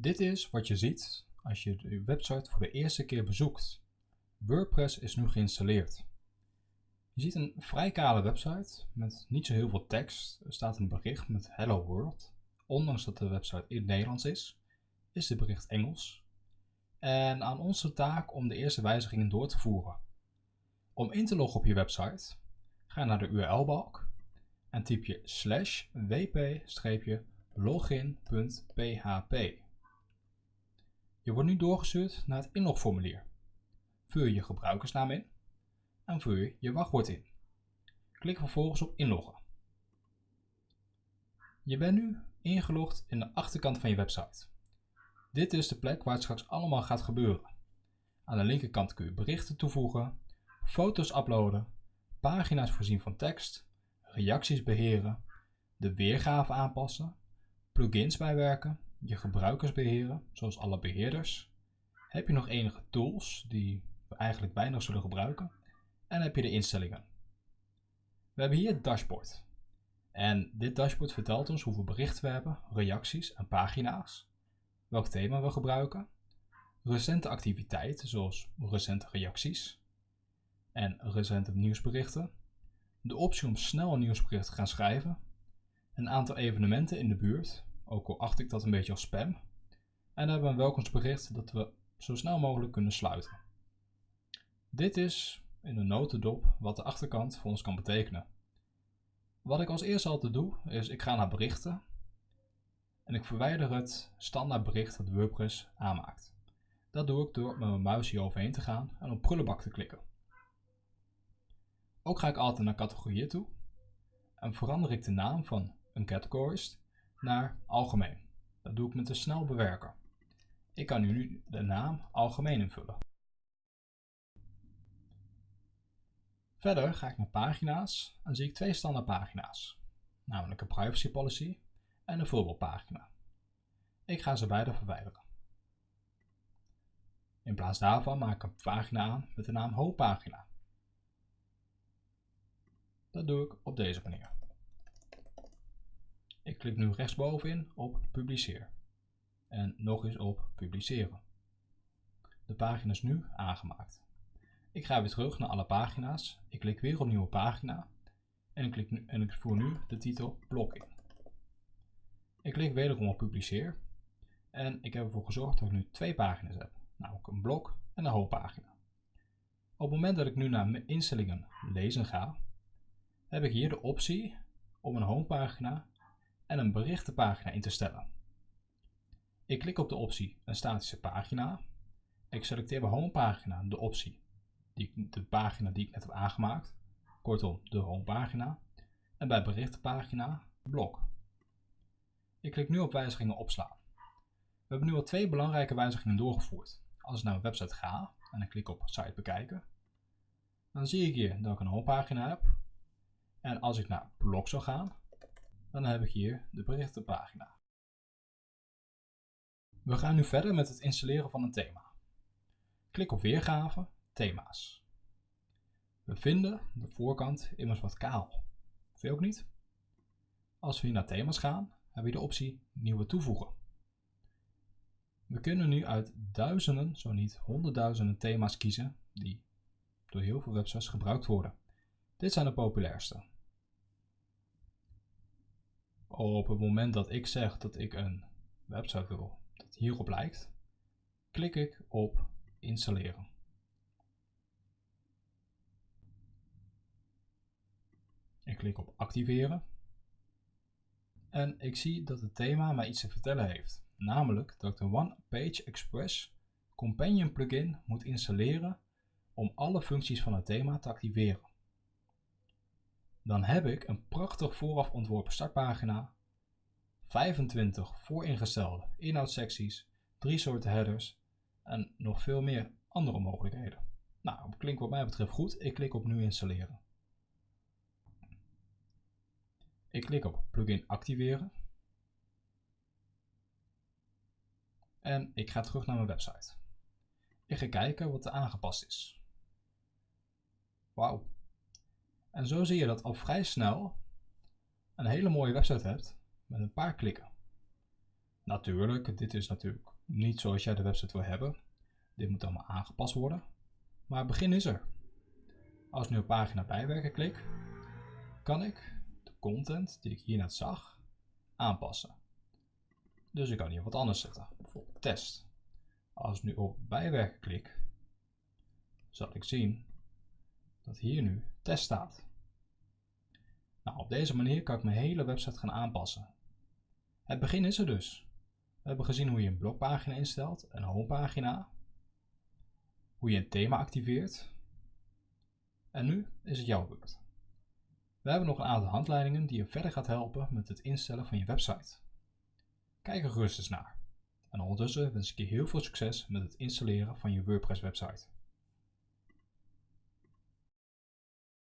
Dit is wat je ziet als je de website voor de eerste keer bezoekt. WordPress is nu geïnstalleerd. Je ziet een vrij kale website met niet zo heel veel tekst. Er staat een bericht met Hello World. Ondanks dat de website in Nederlands is, is de bericht Engels. En aan ons taak om de eerste wijzigingen door te voeren. Om in te loggen op je website, ga naar de URL-balk en typ je slash wp-login.php. Je wordt nu doorgestuurd naar het inlogformulier. Vul je gebruikersnaam in en vul je je wachtwoord in. Klik vervolgens op inloggen. Je bent nu ingelogd in de achterkant van je website. Dit is de plek waar het straks allemaal gaat gebeuren. Aan de linkerkant kun je berichten toevoegen, foto's uploaden, pagina's voorzien van tekst, reacties beheren, de weergave aanpassen, plugins bijwerken, je gebruikers beheren, zoals alle beheerders. Heb je nog enige tools die we eigenlijk weinig zullen gebruiken? En heb je de instellingen. We hebben hier het dashboard. En dit dashboard vertelt ons hoeveel berichten we hebben, reacties en pagina's, welk thema we gebruiken, recente activiteiten zoals recente reacties en recente nieuwsberichten, de optie om snel een nieuwsbericht te gaan schrijven, een aantal evenementen in de buurt, ook al acht ik dat een beetje als spam, en hebben een welkomstbericht dat we zo snel mogelijk kunnen sluiten. Dit is in een notendop wat de achterkant voor ons kan betekenen. Wat ik als eerste altijd doe, is ik ga naar berichten en ik verwijder het standaard bericht dat WordPress aanmaakt. Dat doe ik door met mijn muis hier overheen te gaan en op prullenbak te klikken. Ook ga ik altijd naar categorieën toe en verander ik de naam van een categorist naar algemeen. Dat doe ik met de snel bewerker. Ik kan nu de naam algemeen invullen. Verder ga ik naar pagina's en zie ik twee standaard pagina's, namelijk een privacy policy en een voorbeeldpagina. Ik ga ze beide verwijderen. In plaats daarvan maak ik een pagina aan met de naam hoofdpagina. Dat doe ik op deze manier. Ik klik nu rechtsbovenin op publiceer en nog eens op publiceren. De pagina is nu aangemaakt. Ik ga weer terug naar alle pagina's. Ik klik weer op nieuwe pagina. En ik, klik en ik voer nu de titel blok in. Ik klik wederom op publiceer. En ik heb ervoor gezorgd dat ik nu twee pagina's heb. Namelijk een blok en een hoofdpagina. Op het moment dat ik nu naar mijn instellingen lezen ga, heb ik hier de optie om een homepagina en een berichtenpagina in te stellen. Ik klik op de optie een statische pagina. Ik selecteer bij homepagina de optie die, de pagina die ik net heb aangemaakt. Kortom, de homepagina. En bij berichtenpagina, blok. Ik klik nu op wijzigingen opslaan. We hebben nu al twee belangrijke wijzigingen doorgevoerd. Als ik naar mijn website ga en ik klik op site bekijken, dan zie ik hier dat ik een homepagina heb. En als ik naar blok zou gaan, dan heb ik hier de berichtenpagina. We gaan nu verder met het installeren van een thema. Klik op weergave thema's. We vinden de voorkant immers wat kaal. Je ook niet? Als we hier naar thema's gaan, hebben we de optie nieuwe toevoegen. We kunnen nu uit duizenden, zo niet honderdduizenden thema's kiezen die door heel veel websites gebruikt worden. Dit zijn de populairste. Op het moment dat ik zeg dat ik een website wil dat hierop lijkt, klik ik op installeren. Ik klik op activeren. En ik zie dat het thema mij iets te vertellen heeft. Namelijk dat ik de One Page Express Companion plugin moet installeren om alle functies van het thema te activeren. Dan heb ik een prachtig vooraf ontworpen startpagina, 25 vooringestelde inhoudssecties, drie soorten headers en nog veel meer andere mogelijkheden. Nou, klinkt wat mij betreft goed. Ik klik op nu installeren. Ik klik op plugin activeren. En ik ga terug naar mijn website. Ik ga kijken wat er aangepast is. Wauw. En zo zie je dat al vrij snel een hele mooie website hebt met een paar klikken. Natuurlijk, dit is natuurlijk niet zoals jij de website wil hebben. Dit moet allemaal aangepast worden. Maar het begin is er. Als ik nu op pagina bijwerken klik, kan ik de content die ik hier net zag aanpassen. Dus ik kan hier wat anders zetten, bijvoorbeeld test. Als ik nu op bijwerken klik, zal ik zien dat hier nu test staat. Nou, op deze manier kan ik mijn hele website gaan aanpassen. Het begin is er dus. We hebben gezien hoe je een blogpagina instelt, een homepagina, hoe je een thema activeert. En nu is het jouw beurt. We hebben nog een aantal handleidingen die je verder gaat helpen met het instellen van je website. Kijk er gerust eens naar. En ondertussen wens ik je heel veel succes met het installeren van je WordPress website.